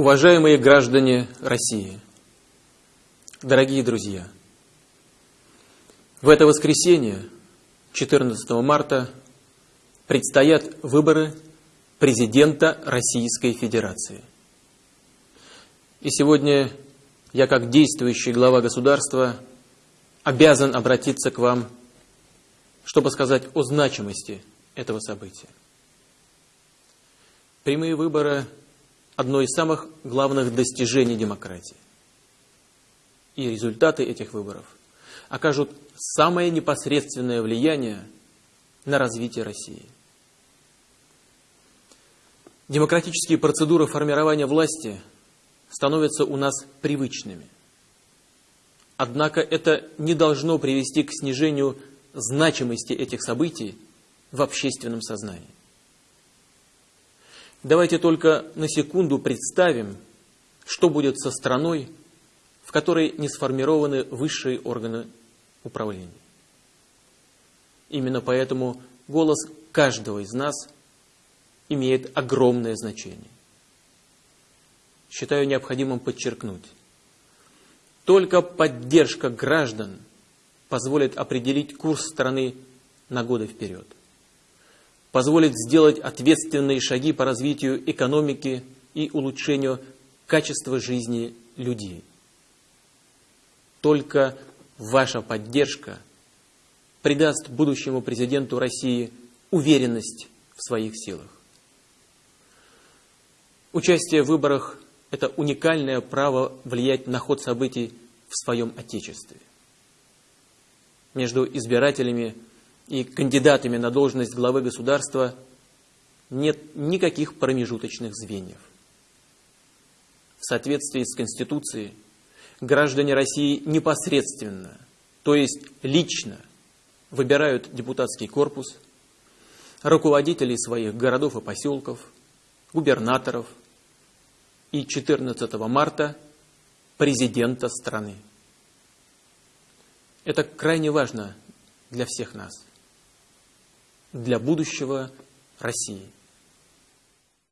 Уважаемые граждане России, дорогие друзья, в это воскресенье, 14 марта, предстоят выборы президента Российской Федерации. И сегодня я, как действующий глава государства, обязан обратиться к вам, чтобы сказать о значимости этого события. Прямые выборы – одно из самых главных достижений демократии. И результаты этих выборов окажут самое непосредственное влияние на развитие России. Демократические процедуры формирования власти становятся у нас привычными. Однако это не должно привести к снижению значимости этих событий в общественном сознании. Давайте только на секунду представим, что будет со страной, в которой не сформированы высшие органы управления. Именно поэтому голос каждого из нас имеет огромное значение. Считаю необходимым подчеркнуть, только поддержка граждан позволит определить курс страны на годы вперед позволит сделать ответственные шаги по развитию экономики и улучшению качества жизни людей. Только ваша поддержка придаст будущему президенту России уверенность в своих силах. Участие в выборах – это уникальное право влиять на ход событий в своем Отечестве. Между избирателями – и кандидатами на должность главы государства нет никаких промежуточных звеньев. В соответствии с Конституцией граждане России непосредственно, то есть лично, выбирают депутатский корпус, руководителей своих городов и поселков, губернаторов и 14 марта президента страны. Это крайне важно для всех нас для будущего России.